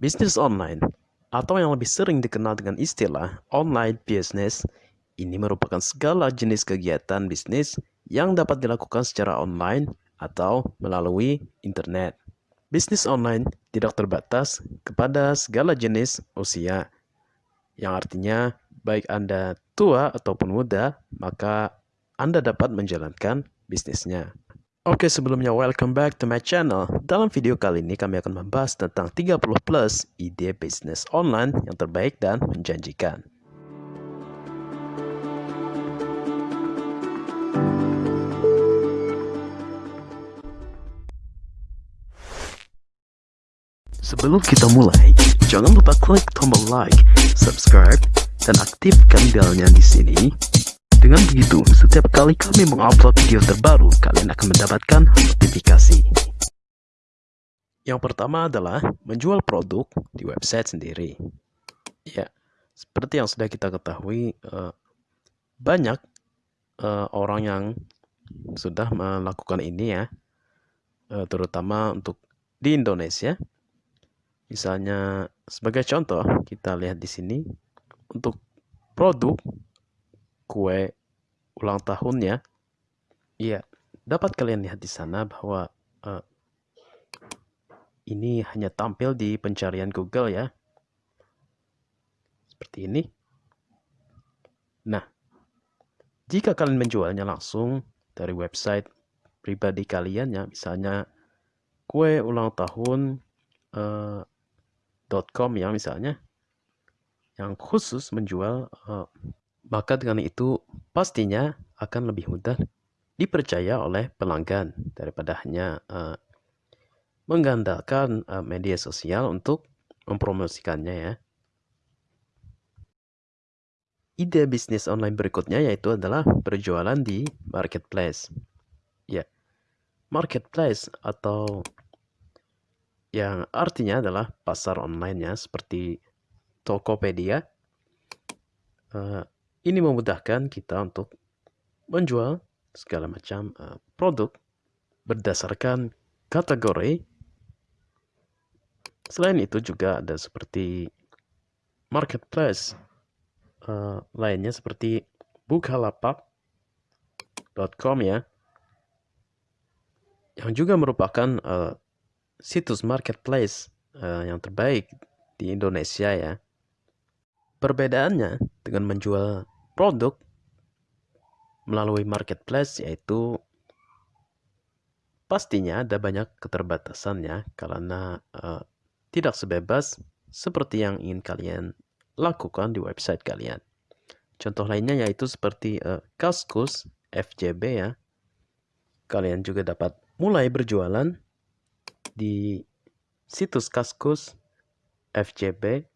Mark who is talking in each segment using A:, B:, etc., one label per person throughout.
A: Bisnis online, atau yang lebih sering dikenal dengan istilah online business, ini merupakan segala jenis kegiatan bisnis yang dapat dilakukan secara online atau melalui internet. Bisnis online tidak terbatas kepada segala jenis usia, yang artinya baik Anda tua ataupun muda, maka Anda dapat menjalankan bisnisnya. Oke sebelumnya welcome back to my channel. Dalam video kali ini kami akan membahas tentang 30 plus ide bisnis online yang terbaik dan menjanjikan. Sebelum kita mulai, jangan lupa klik tombol like, subscribe, dan aktifkan belnya di sini dengan begitu, setiap kali kami mengupload video terbaru, kalian akan mendapatkan notifikasi. Yang pertama adalah menjual produk di website sendiri. Ya, seperti yang sudah kita ketahui, eh, banyak eh, orang yang sudah melakukan ini ya, eh, terutama untuk di Indonesia. Misalnya, sebagai contoh, kita lihat di sini untuk produk kue ulang tahunnya, iya, dapat kalian lihat di sana bahwa uh, ini hanya tampil di pencarian Google ya. Seperti ini. Nah, jika kalian menjualnya langsung dari website pribadi kalian ya, misalnya kue ulang tahun uh, .com ya misalnya, yang khusus menjual uh, maka dengan itu pastinya akan lebih mudah dipercaya oleh pelanggan daripada hanya uh, mengandalkan uh, media sosial untuk mempromosikannya ya. Ide bisnis online berikutnya yaitu adalah berjualan di marketplace. Ya, marketplace atau yang artinya adalah pasar online ya seperti Tokopedia. Uh, ini memudahkan kita untuk menjual segala macam uh, produk berdasarkan kategori. Selain itu juga ada seperti marketplace uh, lainnya seperti bukalapak.com ya, yang juga merupakan uh, situs marketplace uh, yang terbaik di Indonesia ya. Perbedaannya dengan menjual produk melalui marketplace yaitu pastinya ada banyak keterbatasannya karena uh, tidak sebebas seperti yang ingin kalian lakukan di website kalian. Contoh lainnya yaitu seperti uh, Kaskus FJB ya. Kalian juga dapat mulai berjualan di situs Kaskus FJB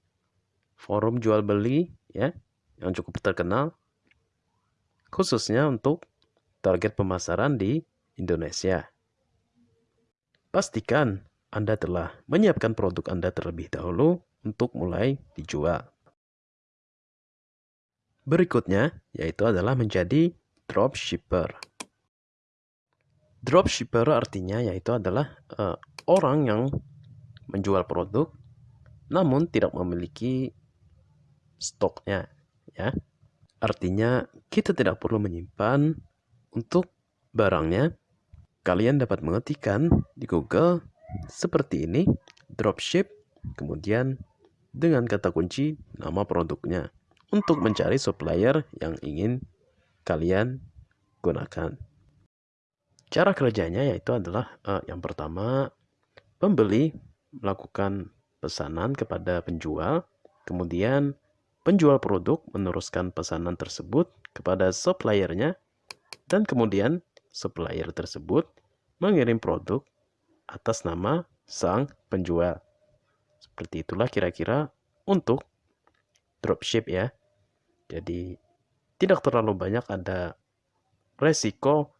A: forum jual beli ya yang cukup terkenal khususnya untuk target pemasaran di Indonesia. Pastikan Anda telah menyiapkan produk Anda terlebih dahulu untuk mulai dijual. Berikutnya yaitu adalah menjadi dropshipper. Dropshipper artinya yaitu adalah uh, orang yang menjual produk namun tidak memiliki stoknya ya. Artinya kita tidak perlu menyimpan untuk barangnya. Kalian dapat mengetikkan di Google seperti ini, dropship, kemudian dengan kata kunci nama produknya untuk mencari supplier yang ingin kalian gunakan. Cara kerjanya yaitu adalah uh, yang pertama pembeli melakukan pesanan kepada penjual, kemudian Penjual produk meneruskan pesanan tersebut kepada suppliernya dan kemudian supplier tersebut mengirim produk atas nama sang penjual. Seperti itulah kira-kira untuk dropship ya. Jadi tidak terlalu banyak ada resiko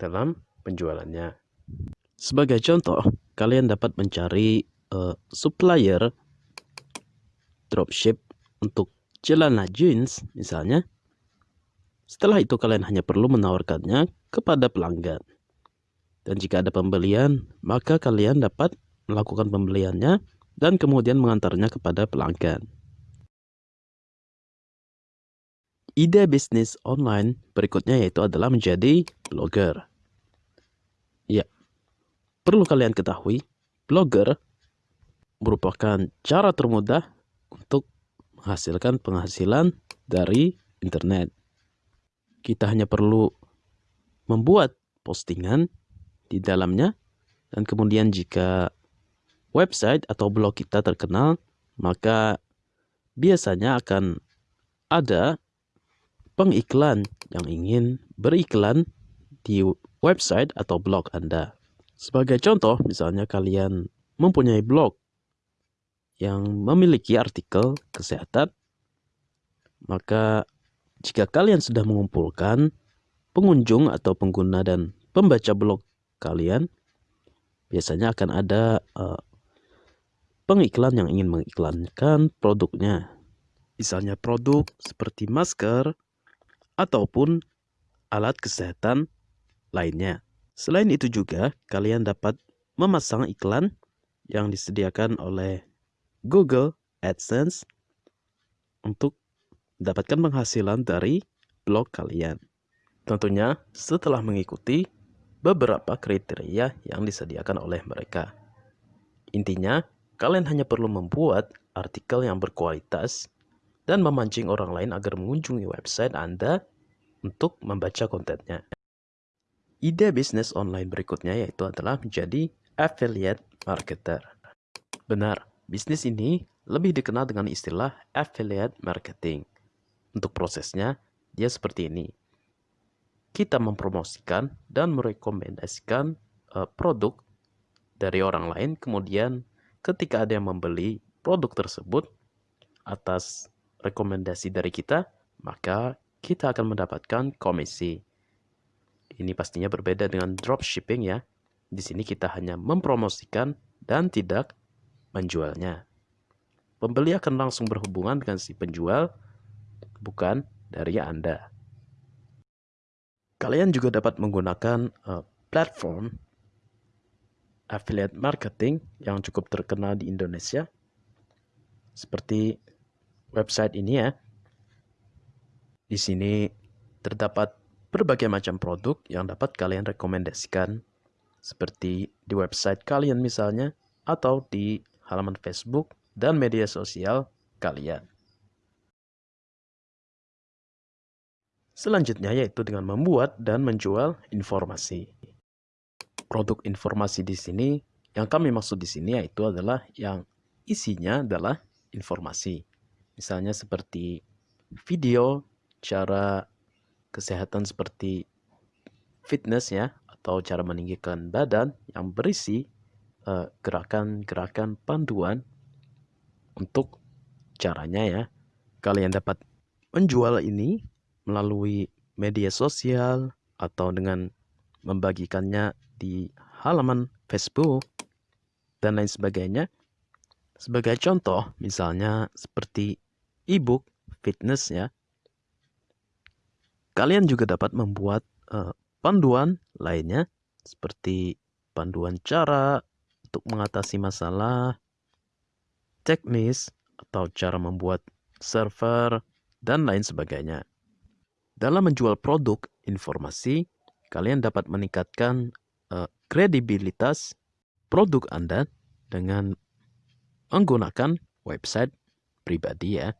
A: dalam penjualannya. Sebagai contoh, kalian dapat mencari uh, supplier dropship untuk celana jeans misalnya. Setelah itu kalian hanya perlu menawarkannya kepada pelanggan. Dan jika ada pembelian, maka kalian dapat melakukan pembeliannya dan kemudian mengantarnya kepada pelanggan. Ide bisnis online berikutnya yaitu adalah menjadi blogger. Ya, perlu kalian ketahui, blogger merupakan cara termudah untuk menghasilkan penghasilan dari internet. Kita hanya perlu membuat postingan di dalamnya dan kemudian jika website atau blog kita terkenal, maka biasanya akan ada pengiklan yang ingin beriklan di website atau blog Anda. Sebagai contoh, misalnya kalian mempunyai blog yang memiliki artikel kesehatan, maka jika kalian sudah mengumpulkan pengunjung atau pengguna dan pembaca blog kalian, biasanya akan ada uh, pengiklan yang ingin mengiklankan produknya. Misalnya produk seperti masker ataupun alat kesehatan lainnya. Selain itu juga, kalian dapat memasang iklan yang disediakan oleh Google AdSense untuk mendapatkan penghasilan dari blog kalian. Tentunya setelah mengikuti beberapa kriteria yang disediakan oleh mereka. Intinya, kalian hanya perlu membuat artikel yang berkualitas dan memancing orang lain agar mengunjungi website Anda untuk membaca kontennya. Ide bisnis online berikutnya yaitu adalah menjadi affiliate marketer. Benar, bisnis ini lebih dikenal dengan istilah affiliate marketing. Untuk prosesnya, dia seperti ini kita mempromosikan dan merekomendasikan uh, produk dari orang lain, kemudian ketika ada yang membeli produk tersebut atas rekomendasi dari kita, maka kita akan mendapatkan komisi. Ini pastinya berbeda dengan dropshipping ya. Di sini kita hanya mempromosikan dan tidak menjualnya. Pembeli akan langsung berhubungan dengan si penjual, bukan dari Anda. Kalian juga dapat menggunakan uh, platform affiliate marketing yang cukup terkenal di Indonesia. Seperti website ini ya. Di sini terdapat berbagai macam produk yang dapat kalian rekomendasikan seperti di website kalian misalnya atau di halaman Facebook dan media sosial kalian. Selanjutnya yaitu dengan membuat dan menjual informasi. Produk informasi di sini yang kami maksud di sini yaitu adalah yang isinya adalah informasi. Misalnya seperti video, cara kesehatan seperti fitness ya atau cara meninggikan badan yang berisi gerakan-gerakan uh, panduan untuk caranya ya. Kalian dapat menjual ini melalui media sosial atau dengan membagikannya di halaman Facebook dan lain sebagainya. Sebagai contoh, misalnya seperti e-book fitness ya. Kalian juga dapat membuat uh, panduan lainnya seperti panduan cara untuk mengatasi masalah, teknis atau cara membuat server dan lain sebagainya. Dalam menjual produk informasi, kalian dapat meningkatkan uh, kredibilitas produk Anda dengan menggunakan website pribadi ya.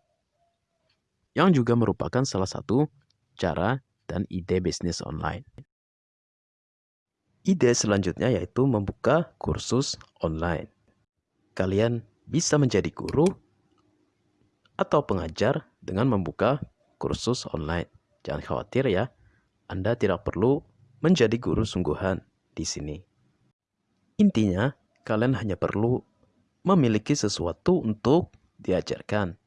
A: Yang juga merupakan salah satu cara dan ide bisnis online. Ide selanjutnya yaitu membuka kursus online. Kalian bisa menjadi guru atau pengajar dengan membuka kursus online. Jangan khawatir ya, Anda tidak perlu menjadi guru sungguhan di sini. Intinya, kalian hanya perlu memiliki sesuatu untuk diajarkan.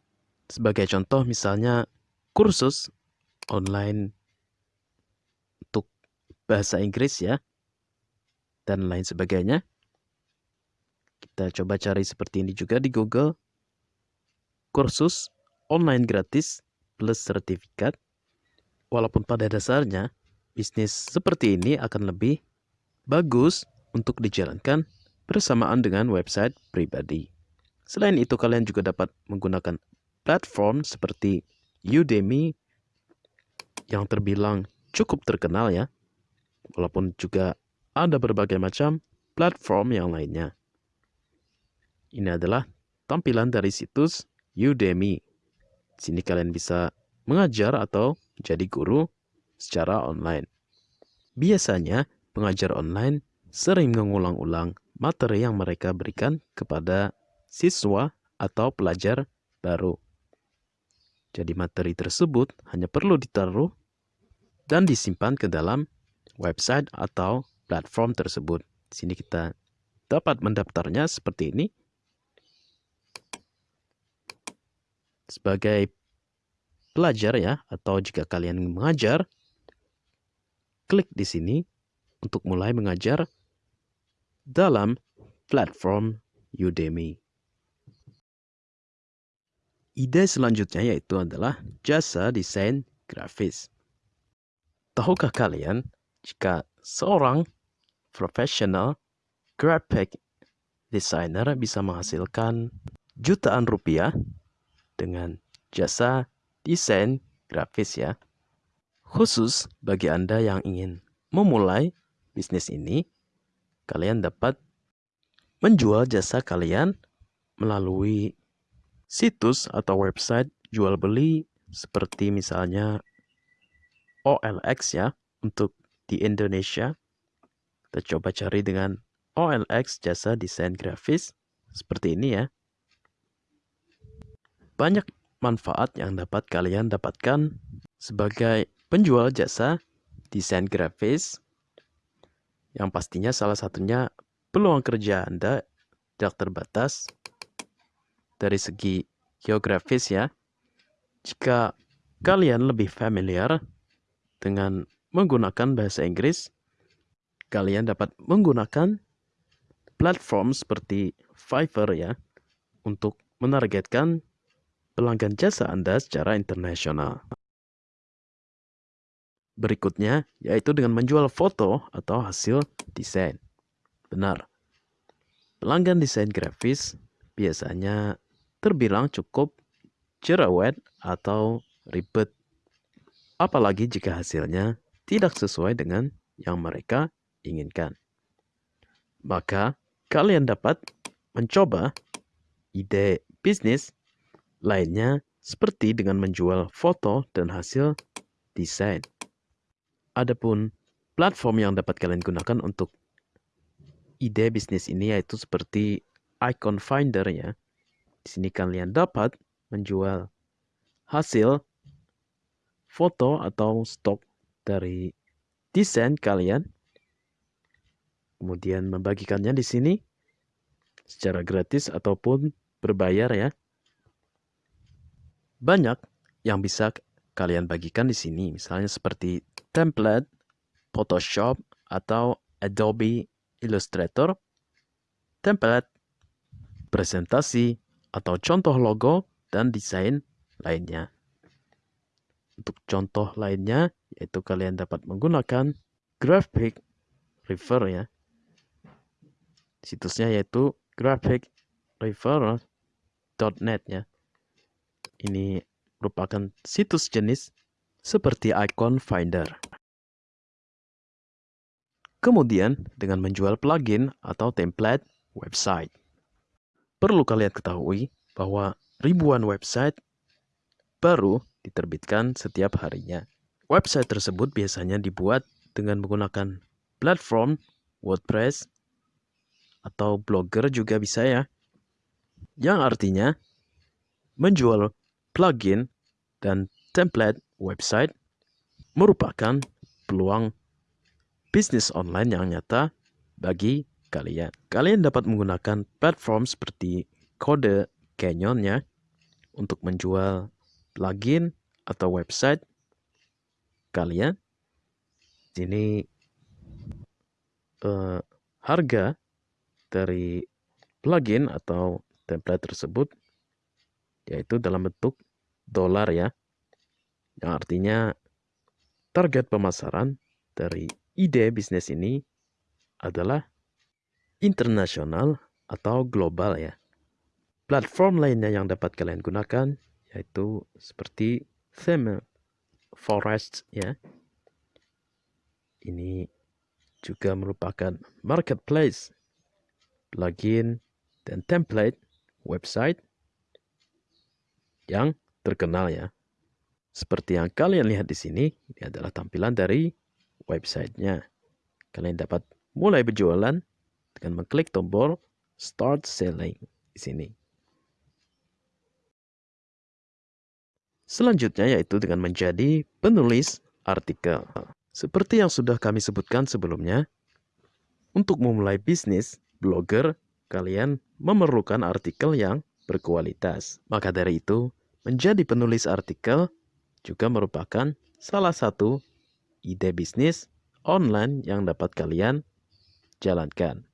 A: Sebagai contoh misalnya kursus online untuk bahasa Inggris ya, dan lain sebagainya. Kita coba cari seperti ini juga di Google. Kursus online gratis plus sertifikat Walaupun pada dasarnya bisnis seperti ini akan lebih bagus untuk dijalankan bersamaan dengan website pribadi. Selain itu, kalian juga dapat menggunakan platform seperti Udemy yang terbilang cukup terkenal ya. Walaupun juga ada berbagai macam platform yang lainnya. Ini adalah tampilan dari situs Udemy. Sini kalian bisa mengajar atau jadi guru secara online. Biasanya, pengajar online sering mengulang-ulang materi yang mereka berikan kepada siswa atau pelajar baru. Jadi materi tersebut hanya perlu ditaruh dan disimpan ke dalam website atau platform tersebut. Di sini kita dapat mendaftarnya seperti ini. Sebagai pelajar ya, atau jika kalian mengajar, klik di sini untuk mulai mengajar dalam platform Udemy. Ide selanjutnya yaitu adalah jasa desain grafis. Tahukah kalian jika seorang profesional graphic designer bisa menghasilkan jutaan rupiah dengan jasa desain grafis ya. Khusus bagi Anda yang ingin memulai bisnis ini, kalian dapat menjual jasa kalian melalui situs atau website jual beli seperti misalnya OLX ya untuk di Indonesia. Kita coba cari dengan OLX jasa desain grafis seperti ini ya. Banyak manfaat yang dapat kalian dapatkan sebagai penjual jasa desain grafis yang pastinya salah satunya peluang kerja Anda tidak terbatas dari segi geografis ya. Jika kalian lebih familiar dengan menggunakan bahasa Inggris, kalian dapat menggunakan platform seperti Fiverr ya untuk menargetkan pelanggan jasa Anda secara internasional. Berikutnya yaitu dengan menjual foto atau hasil desain. Benar. Pelanggan desain grafis biasanya terbilang cukup cerewet atau ribet. Apalagi jika hasilnya tidak sesuai dengan yang mereka inginkan. Maka kalian dapat mencoba ide bisnis lainnya seperti dengan menjual foto dan hasil desain. Adapun platform yang dapat kalian gunakan untuk ide bisnis ini yaitu seperti icon finder ya. Di sini kalian dapat menjual hasil foto atau stok dari desain kalian. Kemudian membagikannya di sini secara gratis ataupun berbayar ya. Banyak yang bisa kalian bagikan di sini, misalnya seperti template, Photoshop, atau Adobe Illustrator, template, presentasi, atau contoh logo dan desain lainnya. Untuk contoh lainnya, yaitu kalian dapat menggunakan graphic river ya. Situsnya yaitu graphicrefer.net ya. Ini merupakan situs jenis seperti icon finder. Kemudian dengan menjual plugin atau template website. Perlu kalian ketahui bahwa ribuan website baru diterbitkan setiap harinya. Website tersebut biasanya dibuat dengan menggunakan platform WordPress atau Blogger juga bisa ya. Yang artinya menjual plugin dan template website merupakan peluang bisnis online yang nyata bagi kalian. Kalian dapat menggunakan platform seperti kode Canyon ya untuk menjual plugin atau website kalian. Ini uh, harga dari plugin atau template tersebut yaitu dalam bentuk dolar ya. Yang artinya target pemasaran dari ide bisnis ini adalah internasional atau global ya. Platform lainnya yang dapat kalian gunakan yaitu seperti theme forest ya. Ini juga merupakan marketplace, plugin, dan template website yang terkenal ya. Seperti yang kalian lihat di sini, ini adalah tampilan dari websitenya. Kalian dapat mulai berjualan dengan mengklik tombol Start Selling di sini. Selanjutnya yaitu dengan menjadi penulis artikel. Seperti yang sudah kami sebutkan sebelumnya, untuk memulai bisnis blogger, kalian memerlukan artikel yang berkualitas. Maka dari itu, menjadi penulis artikel juga merupakan salah satu ide bisnis online yang dapat kalian jalankan.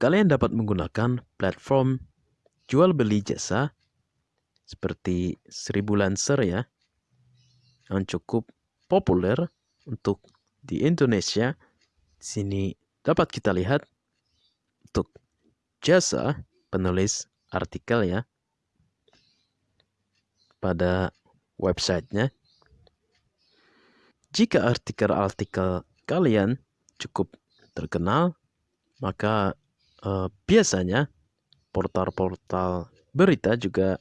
A: Kalian dapat menggunakan platform jual beli jasa seperti Seribu Lancer ya, yang cukup populer untuk di Indonesia. Di sini dapat kita lihat untuk jasa penulis artikel ya pada websitenya. Jika artikel-artikel kalian cukup terkenal, maka eh, biasanya portal-portal berita juga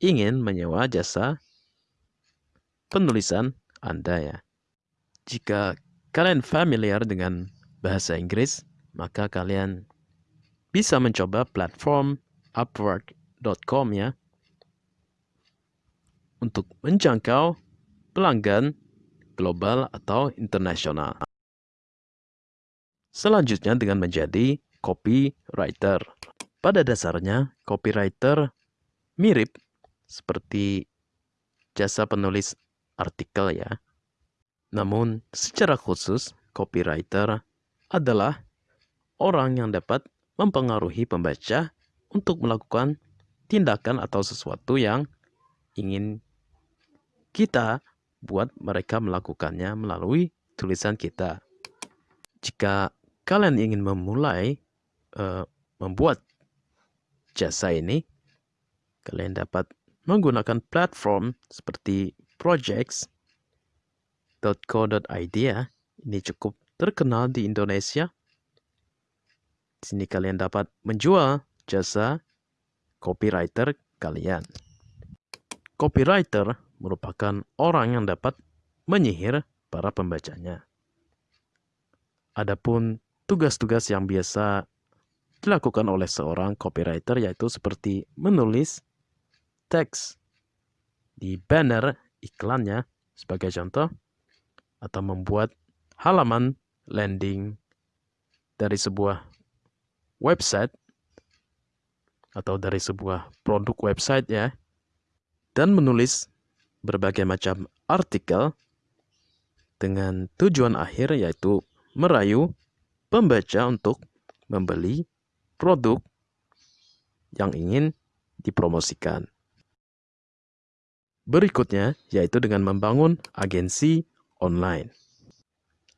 A: ingin menyewa jasa penulisan Anda ya. Jika kalian familiar dengan bahasa Inggris, maka kalian bisa mencoba platform upwork.com ya untuk menjangkau pelanggan global atau internasional. Selanjutnya dengan menjadi copywriter. Pada dasarnya, copywriter mirip seperti jasa penulis artikel ya. Namun, secara khusus, copywriter adalah orang yang dapat mempengaruhi pembaca untuk melakukan tindakan atau sesuatu yang ingin kita buat mereka melakukannya melalui tulisan kita. Jika kalian ingin memulai uh, membuat jasa ini, kalian dapat menggunakan platform seperti projects.co.id ya. Ini cukup terkenal di Indonesia. Sini kalian dapat menjual jasa copywriter kalian. Copywriter merupakan orang yang dapat menyihir para pembacanya. Adapun tugas-tugas yang biasa dilakukan oleh seorang copywriter yaitu seperti menulis teks di banner iklannya sebagai contoh atau membuat halaman landing dari sebuah website atau dari sebuah produk website ya dan menulis berbagai macam artikel dengan tujuan akhir yaitu merayu pembaca untuk membeli produk yang ingin dipromosikan. Berikutnya yaitu dengan membangun agensi online.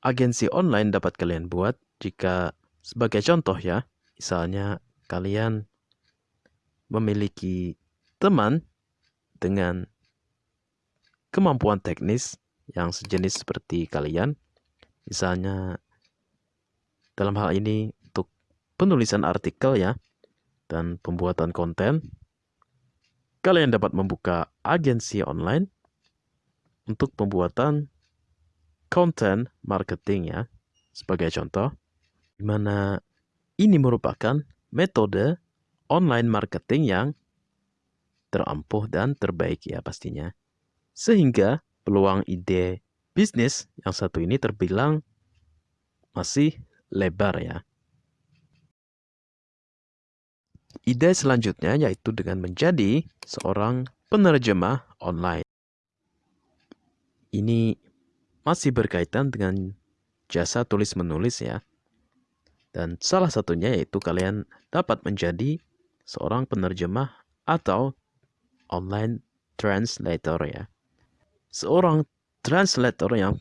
A: Agensi online dapat kalian buat jika sebagai contoh ya, misalnya kalian memiliki teman dengan kemampuan teknis yang sejenis seperti kalian, misalnya dalam hal ini untuk penulisan artikel ya, dan pembuatan konten, kalian dapat membuka agensi online untuk pembuatan konten marketing ya. Sebagai contoh, di mana ini merupakan metode online marketing yang terampuh dan terbaik ya pastinya. Sehingga peluang ide bisnis yang satu ini terbilang masih lebar ya. Ide selanjutnya yaitu dengan menjadi seorang penerjemah online. Ini masih berkaitan dengan jasa tulis-menulis ya. Dan salah satunya yaitu kalian dapat menjadi seorang penerjemah atau online translator ya. Seorang translator yang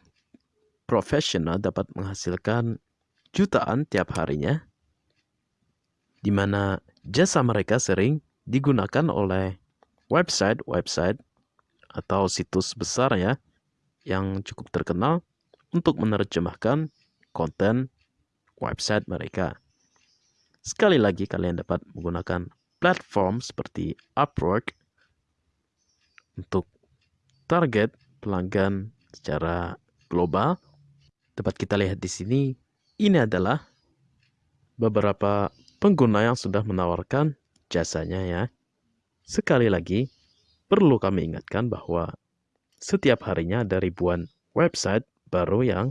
A: profesional dapat menghasilkan jutaan tiap harinya di mana jasa mereka sering digunakan oleh website-website atau situs besar ya yang cukup terkenal untuk menerjemahkan konten website mereka. Sekali lagi kalian dapat menggunakan platform seperti Upwork untuk target pelanggan secara global. Dapat kita lihat di sini, ini adalah beberapa pengguna yang sudah menawarkan jasanya ya. Sekali lagi, perlu kami ingatkan bahwa setiap harinya ada ribuan website baru yang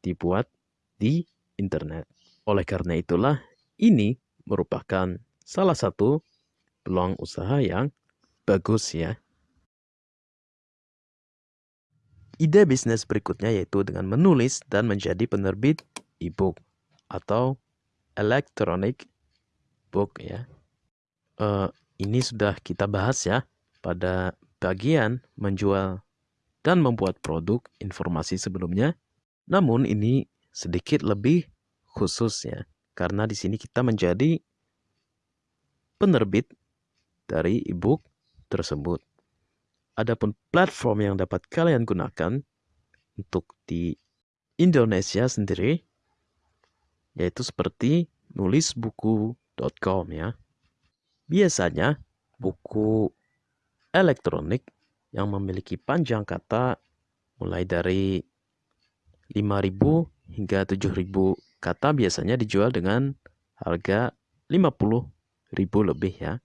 A: dibuat di internet. Oleh karena itulah, ini merupakan salah satu peluang usaha yang bagus ya. Ide bisnis berikutnya yaitu dengan menulis dan menjadi penerbit e-book atau electronic book ya. Uh, ini sudah kita bahas ya pada bagian menjual dan membuat produk informasi sebelumnya. Namun ini sedikit lebih khusus ya, karena di sini kita menjadi penerbit dari e-book tersebut. Adapun platform yang dapat kalian gunakan untuk di Indonesia sendiri, yaitu seperti nulisbuku.com ya. Biasanya buku elektronik yang memiliki panjang kata mulai dari 5.000 hingga 7.000 kata biasanya dijual dengan harga 50.000 lebih ya.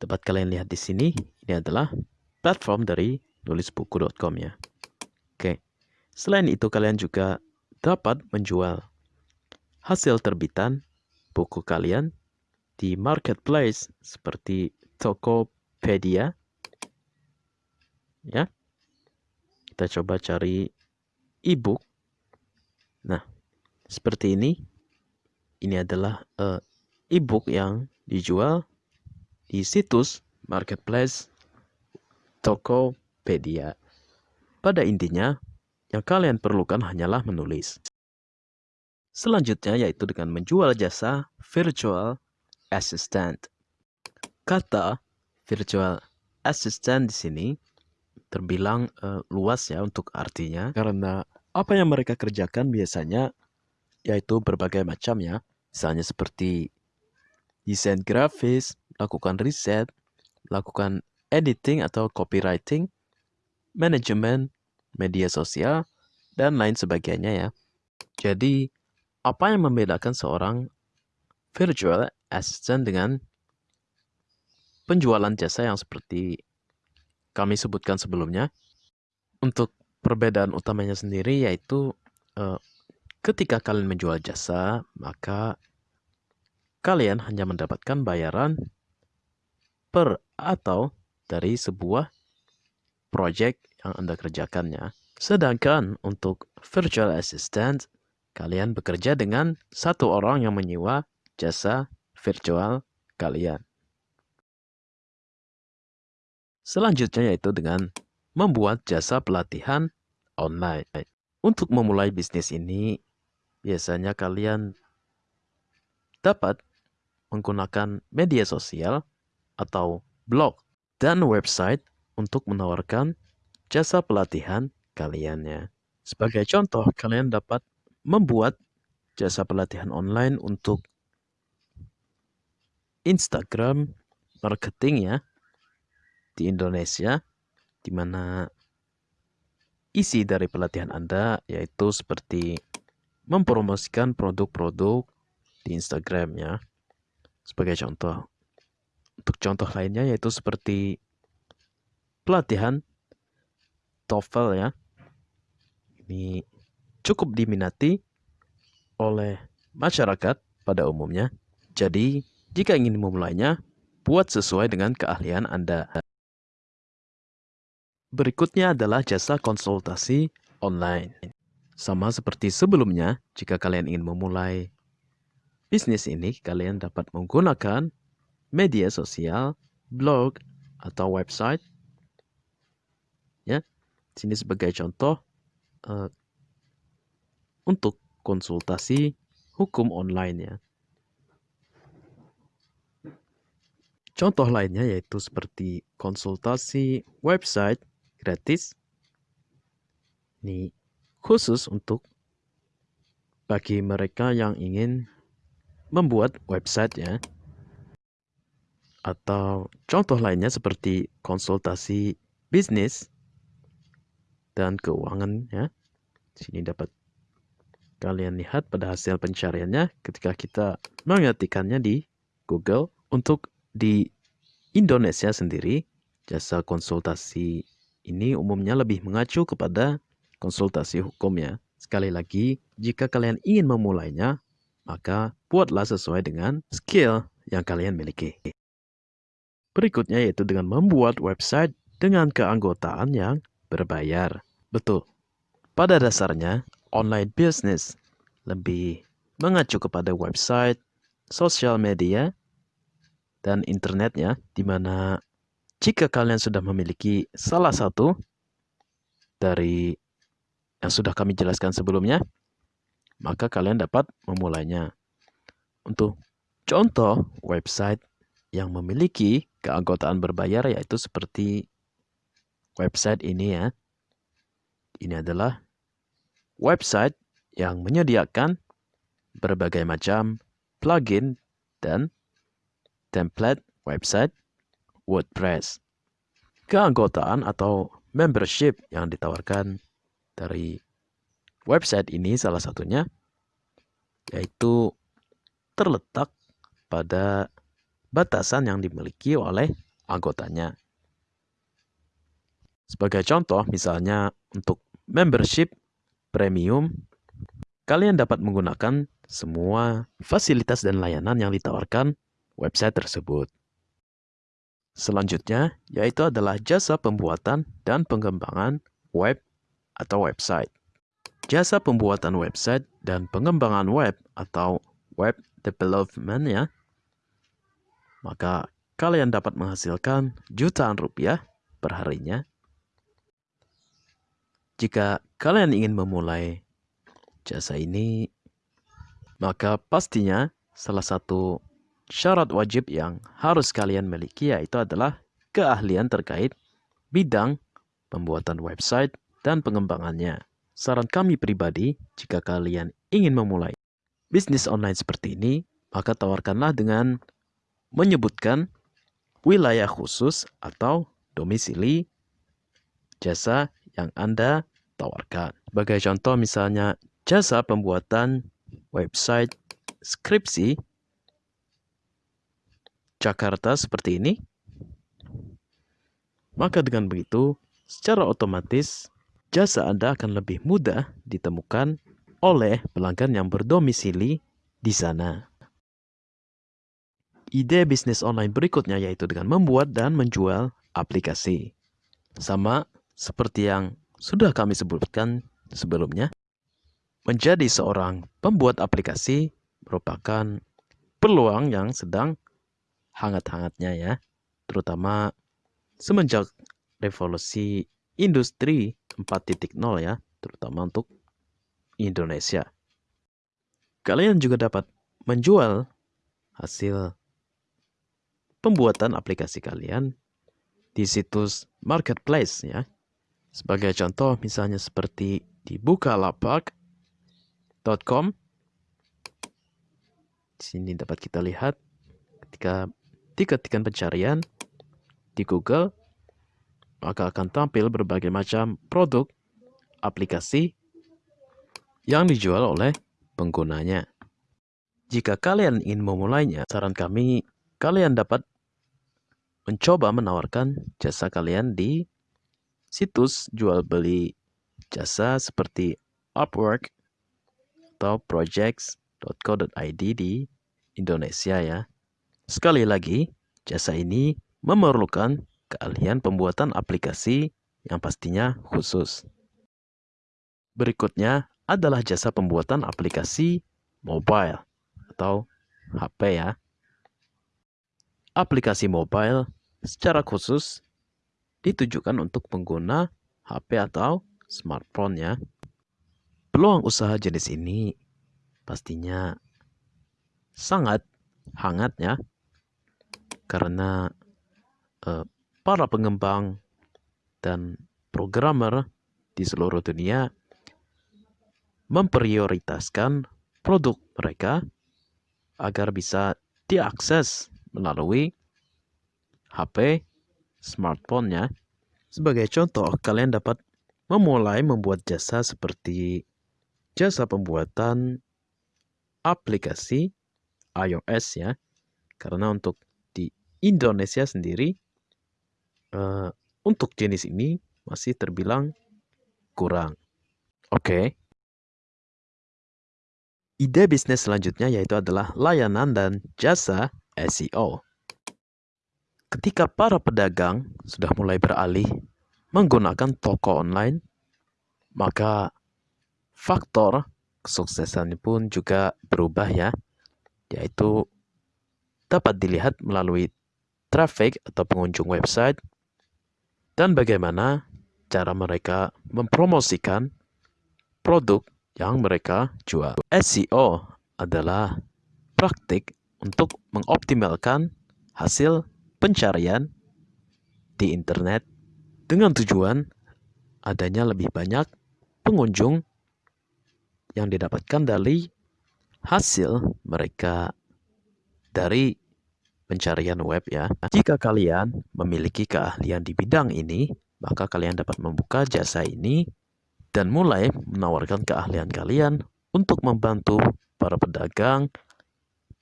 A: Dapat kalian lihat di sini, ini adalah platform dari nulisbuku.com ya. Oke. Selain itu kalian juga dapat menjual hasil terbitan buku kalian di marketplace seperti Tokopedia. Ya. Kita coba cari e-book. Nah, seperti ini. Ini adalah uh, e-book yang dijual di situs marketplace Tokopedia. Pada intinya, yang kalian perlukan hanyalah menulis. Selanjutnya yaitu dengan menjual jasa virtual assistant. Kata virtual assistant di sini terbilang uh, luas ya untuk artinya karena apa yang mereka kerjakan biasanya yaitu berbagai macam ya. Misalnya seperti desain grafis, lakukan riset, melakukan editing atau copywriting, manajemen, media sosial, dan lain sebagainya ya. Jadi, apa yang membedakan seorang virtual assistant dengan penjualan jasa yang seperti kami sebutkan sebelumnya. Untuk perbedaan utamanya sendiri yaitu uh, ketika kalian menjual jasa, maka kalian hanya mendapatkan bayaran per atau dari sebuah project yang Anda kerjakannya. Sedangkan untuk virtual assistant, kalian bekerja dengan satu orang yang menyewa jasa virtual kalian. Selanjutnya yaitu dengan membuat jasa pelatihan online. Untuk memulai bisnis ini, biasanya kalian dapat menggunakan media sosial atau blog dan website untuk menawarkan jasa pelatihan kalian ya. Sebagai contoh, kalian dapat membuat jasa pelatihan online untuk Instagram marketing ya di Indonesia di mana isi dari pelatihan Anda yaitu seperti mempromosikan produk-produk di Instagram ya. Sebagai contoh. Untuk contoh lainnya yaitu seperti pelatihan TOEFL ya. Ini cukup diminati oleh masyarakat pada umumnya. Jadi, jika ingin memulainya, buat sesuai dengan keahlian Anda. Berikutnya adalah jasa konsultasi online. Sama seperti sebelumnya, jika kalian ingin memulai bisnis ini, kalian dapat menggunakan media sosial, blog, atau website. Ya, sini sebagai contoh uh, untuk konsultasi hukum online ya. Contoh lainnya yaitu seperti konsultasi website gratis. Ini khusus untuk bagi mereka yang ingin membuat website ya. Atau contoh lainnya seperti konsultasi bisnis dan keuangan ya. Sini dapat kalian lihat pada hasil pencariannya ketika kita mengetikkannya di Google untuk di Indonesia sendiri jasa konsultasi ini umumnya lebih mengacu kepada konsultasi hukum ya. Sekali lagi, jika kalian ingin memulainya, maka buatlah sesuai dengan skill yang kalian miliki. Berikutnya yaitu dengan membuat website dengan keanggotaan yang berbayar. Betul. Pada dasarnya, online business lebih mengacu kepada website, sosial media, dan internet ya, di mana jika kalian sudah memiliki salah satu dari yang sudah kami jelaskan sebelumnya, maka kalian dapat memulainya. Untuk contoh website yang memiliki keanggotaan berbayar yaitu seperti website ini ya. Ini adalah website yang menyediakan berbagai macam plugin dan template website WordPress. Keanggotaan atau membership yang ditawarkan dari website ini salah satunya yaitu terletak pada batasan yang dimiliki oleh anggotanya. Sebagai contoh, misalnya untuk membership premium, kalian dapat menggunakan semua fasilitas dan layanan yang ditawarkan website tersebut. Selanjutnya, yaitu adalah jasa pembuatan dan pengembangan web atau website. Jasa pembuatan website dan pengembangan web atau web development ya maka kalian dapat menghasilkan jutaan rupiah per harinya. Jika kalian ingin memulai jasa ini, maka pastinya salah satu syarat wajib yang harus kalian miliki yaitu adalah keahlian terkait bidang pembuatan website dan pengembangannya. Saran kami pribadi, jika kalian ingin memulai bisnis online seperti ini, maka tawarkanlah dengan menyebutkan wilayah khusus atau domisili jasa yang Anda tawarkan. Sebagai contoh misalnya jasa pembuatan website skripsi Jakarta seperti ini. Maka dengan begitu, secara otomatis jasa Anda akan lebih mudah ditemukan oleh pelanggan yang berdomisili di sana. Ide bisnis online berikutnya yaitu dengan membuat dan menjual aplikasi. Sama seperti yang sudah kami sebutkan sebelumnya, menjadi seorang pembuat aplikasi merupakan peluang yang sedang hangat-hangatnya ya, terutama semenjak revolusi industri 4.0 ya, terutama untuk Indonesia. Kalian juga dapat menjual hasil pembuatan aplikasi kalian di situs marketplace ya. Sebagai contoh misalnya seperti di bukalapak.com. Di sini dapat kita lihat ketika diketikkan pencarian di Google maka akan tampil berbagai macam produk aplikasi yang dijual oleh penggunanya. Jika kalian ingin memulainya, saran kami kalian dapat mencoba menawarkan jasa kalian di situs jual beli jasa seperti Upwork atau projects.co.id di Indonesia ya. Sekali lagi, jasa ini memerlukan keahlian pembuatan aplikasi yang pastinya khusus. Berikutnya adalah jasa pembuatan aplikasi mobile atau HP ya aplikasi mobile secara khusus ditujukan untuk pengguna HP atau smartphone ya. Peluang usaha jenis ini pastinya sangat hangat ya. Karena uh, para pengembang dan programmer di seluruh dunia memprioritaskan produk mereka agar bisa diakses melalui HP, smartphone-nya. Sebagai contoh, kalian dapat memulai membuat jasa seperti jasa pembuatan aplikasi iOS ya. Karena untuk Indonesia sendiri, uh, untuk jenis ini masih terbilang kurang. Oke. Okay. Ide bisnis selanjutnya yaitu adalah layanan dan jasa SEO. Ketika para pedagang sudah mulai beralih menggunakan toko online, maka faktor kesuksesan pun juga berubah ya, yaitu dapat dilihat melalui traffic atau pengunjung website dan bagaimana cara mereka mempromosikan produk yang mereka jual. SEO adalah praktik untuk mengoptimalkan hasil pencarian di internet dengan tujuan adanya lebih banyak pengunjung yang didapatkan dari hasil mereka dari pencarian web ya. Jika kalian memiliki keahlian di bidang ini, maka kalian dapat membuka jasa ini dan mulai menawarkan keahlian kalian untuk membantu para pedagang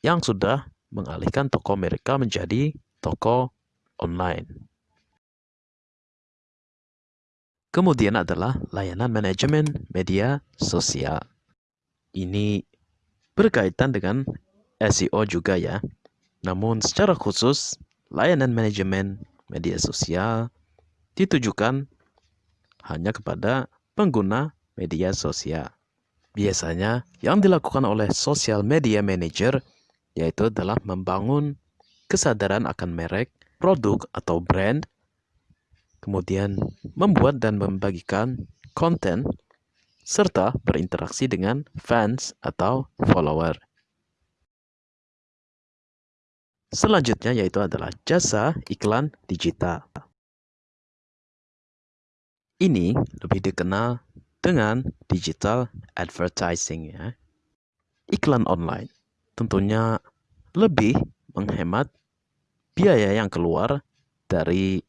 A: yang sudah mengalihkan toko mereka menjadi toko online. Kemudian adalah layanan manajemen media sosial. Ini berkaitan dengan SEO juga ya. Namun secara khusus, layanan manajemen media sosial ditujukan hanya kepada pengguna media sosial. Biasanya yang dilakukan oleh social media manager yaitu adalah membangun kesadaran akan merek, produk atau brand, kemudian membuat dan membagikan konten serta berinteraksi dengan fans atau follower. Selanjutnya yaitu adalah jasa iklan digital. Ini lebih dikenal dengan digital advertising ya. Iklan online tentunya lebih menghemat biaya yang keluar dari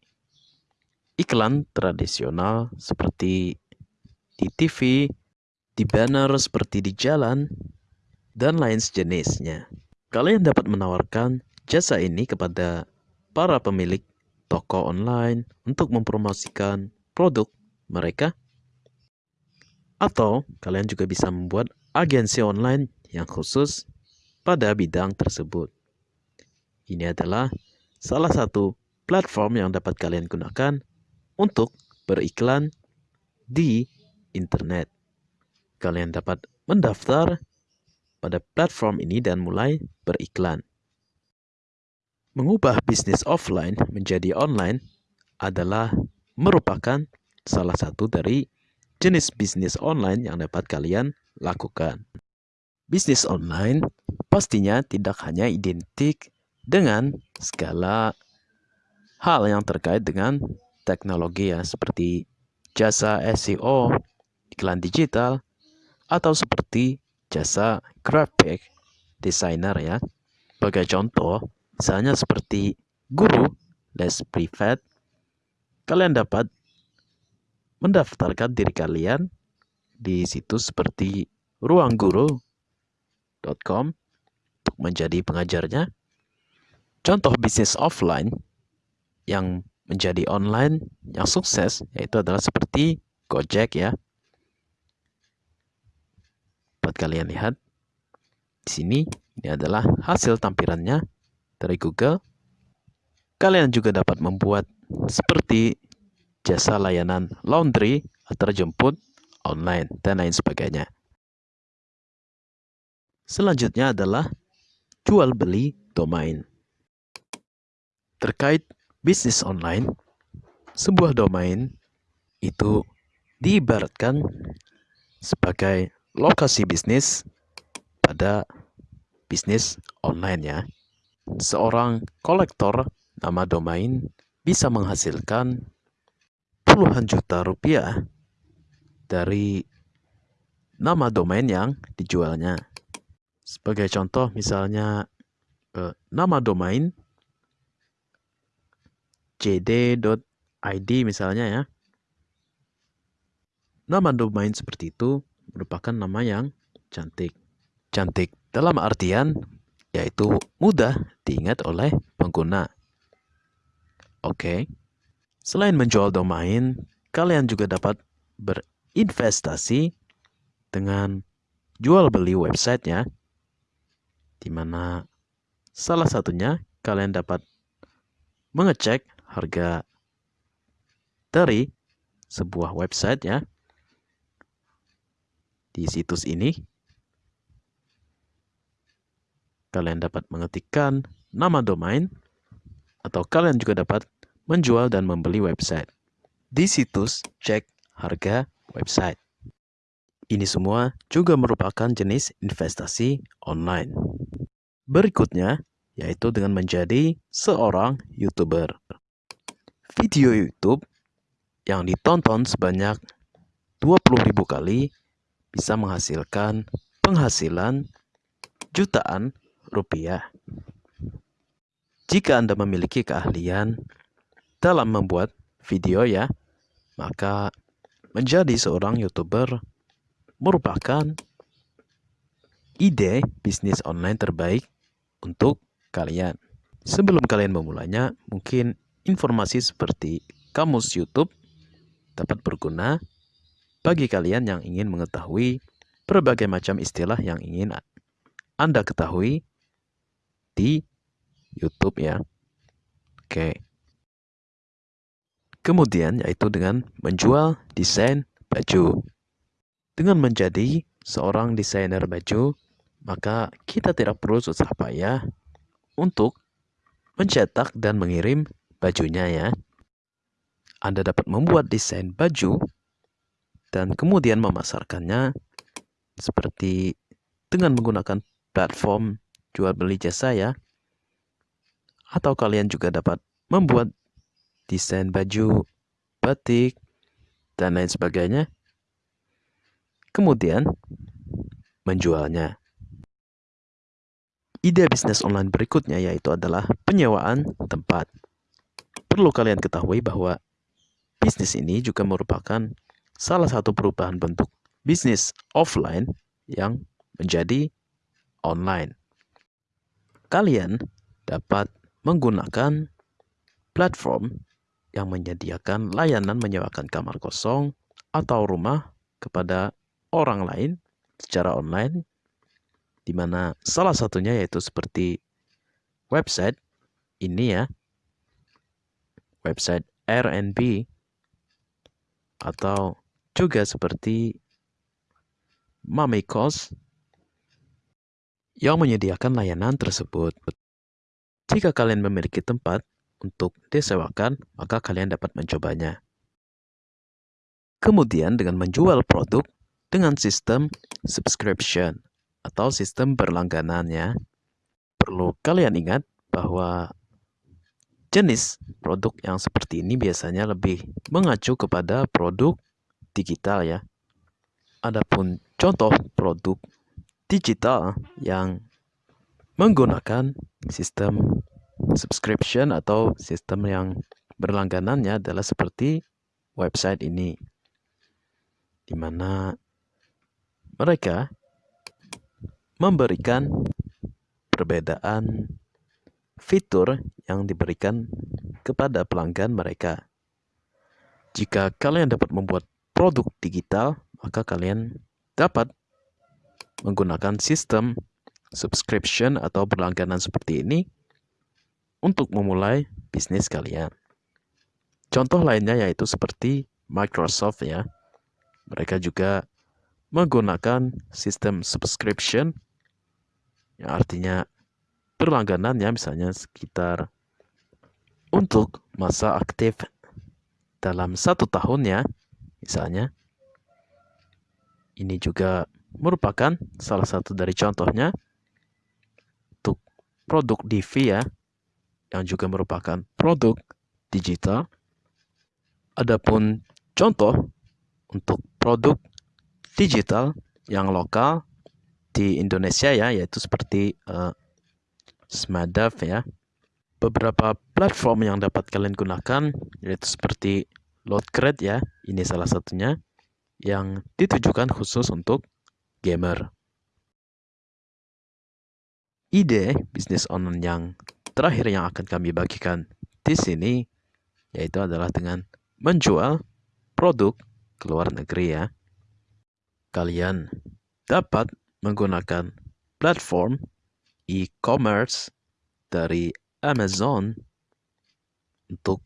A: iklan tradisional seperti di TV, di banner seperti di jalan, dan lain sejenisnya. Kalian dapat menawarkan jasa ini kepada para pemilik toko online untuk mempromosikan produk mereka. Atau kalian juga bisa membuat agensi online yang khusus pada bidang tersebut. Ini adalah salah satu platform yang dapat kalian gunakan untuk beriklan di internet. Kalian dapat mendaftar pada platform ini dan mulai beriklan. Mengubah bisnis offline menjadi online adalah merupakan salah satu dari jenis bisnis online yang dapat kalian lakukan. Bisnis online pastinya tidak hanya identik dengan segala hal yang terkait dengan teknologi ya seperti jasa SEO, iklan digital, atau seperti jasa graphic designer ya. Sebagai contoh, misalnya seperti guru les privat, kalian dapat mendaftarkan diri kalian di situs seperti ruangguru.com untuk menjadi pengajarnya. Contoh bisnis offline yang menjadi online yang sukses yaitu adalah seperti Gojek ya. Buat kalian lihat di sini ini adalah hasil tampilannya dari Google. Kalian juga dapat membuat seperti jasa layanan laundry, terjemput, online, dan lain sebagainya. Selanjutnya adalah jual beli domain. Terkait bisnis online, sebuah domain itu diibaratkan sebagai lokasi bisnis pada bisnis online ya. Seorang kolektor nama domain bisa menghasilkan puluhan juta rupiah dari nama domain yang dijualnya. Sebagai contoh misalnya eh, nama domain jd.id misalnya ya. Nama domain seperti itu merupakan nama yang cantik. Cantik dalam artian yaitu mudah diingat oleh pengguna. Oke. Selain menjual domain, kalian juga dapat berinvestasi dengan jual beli website ya. Di mana salah satunya kalian dapat mengecek harga dari sebuah website ya di situs ini kalian dapat mengetikkan nama domain atau kalian juga dapat menjual dan membeli website. Di situs cek harga website. Ini semua juga merupakan jenis investasi online. Berikutnya, yaitu dengan menjadi seorang YouTuber. Video YouTube yang ditonton sebanyak 20.000 kali bisa menghasilkan penghasilan jutaan rupiah. Jika Anda memiliki keahlian dalam membuat video ya, maka menjadi seorang YouTuber merupakan ide bisnis online terbaik untuk kalian. Sebelum kalian memulainya, mungkin informasi seperti kamus YouTube dapat berguna bagi kalian yang ingin mengetahui berbagai macam istilah yang ingin Anda ketahui di YouTube ya. Oke. Kemudian yaitu dengan menjual desain baju. Dengan menjadi seorang desainer baju, maka kita tidak perlu susah payah untuk mencetak dan mengirim bajunya ya. Anda dapat membuat desain baju dan kemudian memasarkannya seperti dengan menggunakan platform jual beli jasa ya. Atau kalian juga dapat membuat desain baju, batik, dan lain sebagainya. Kemudian menjualnya. Ide bisnis online berikutnya yaitu adalah penyewaan tempat. Perlu kalian ketahui bahwa bisnis ini juga merupakan salah satu perubahan bentuk bisnis offline yang menjadi online. Kalian dapat menggunakan platform yang menyediakan layanan menyewakan kamar kosong atau rumah kepada orang lain secara online, di mana salah satunya yaitu seperti website ini ya, website Airbnb atau juga seperti Mamikos yang menyediakan layanan tersebut. Jika kalian memiliki tempat untuk disewakan, maka kalian dapat mencobanya. Kemudian dengan menjual produk dengan sistem subscription atau sistem berlangganannya, perlu kalian ingat bahwa jenis produk yang seperti ini biasanya lebih mengacu kepada produk digital ya. Adapun contoh produk digital yang menggunakan sistem subscription atau sistem yang berlangganannya adalah seperti website ini di mana mereka memberikan perbedaan fitur yang diberikan kepada pelanggan mereka. Jika kalian dapat membuat produk digital, maka kalian dapat menggunakan sistem subscription atau berlangganan seperti ini untuk memulai bisnis kalian. Contoh lainnya yaitu seperti Microsoft ya. Mereka juga menggunakan sistem subscription yang artinya berlangganannya misalnya sekitar untuk masa aktif dalam satu tahun ya Misalnya, ini juga merupakan salah satu dari contohnya untuk produk DV ya, yang juga merupakan produk digital. Adapun contoh untuk produk digital yang lokal di Indonesia ya, yaitu seperti uh, Smadav ya. Beberapa platform yang dapat kalian gunakan yaitu seperti Loadcrate ya, ini salah satunya yang ditujukan khusus untuk gamer. Ide bisnis online yang terakhir yang akan kami bagikan di sini yaitu adalah dengan menjual produk ke luar negeri ya. Kalian dapat menggunakan platform e-commerce dari Amazon untuk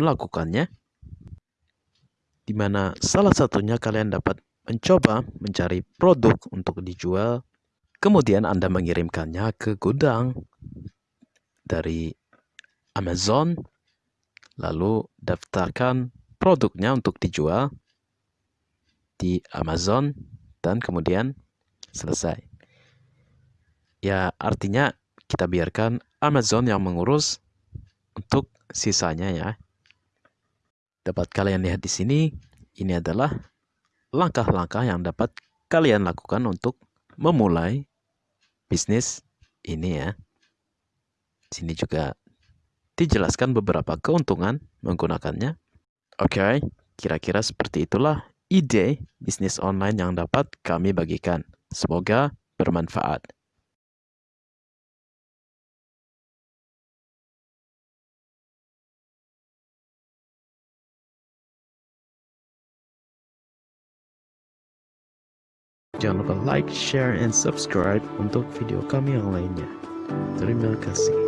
A: melakukannya di mana salah satunya kalian dapat mencoba mencari produk untuk dijual kemudian Anda mengirimkannya ke gudang dari Amazon lalu daftarkan produknya untuk dijual di Amazon dan kemudian selesai. Ya, artinya kita biarkan Amazon yang mengurus untuk sisanya ya. Dapat kalian lihat di sini, ini adalah langkah-langkah yang dapat kalian lakukan untuk memulai bisnis ini ya. Sini juga dijelaskan beberapa keuntungan menggunakannya. Oke, okay, kira-kira seperti itulah ide bisnis online yang dapat kami bagikan. Semoga bermanfaat. Jangan lupa like, share, and subscribe untuk video kami yang lainnya. Terima kasih.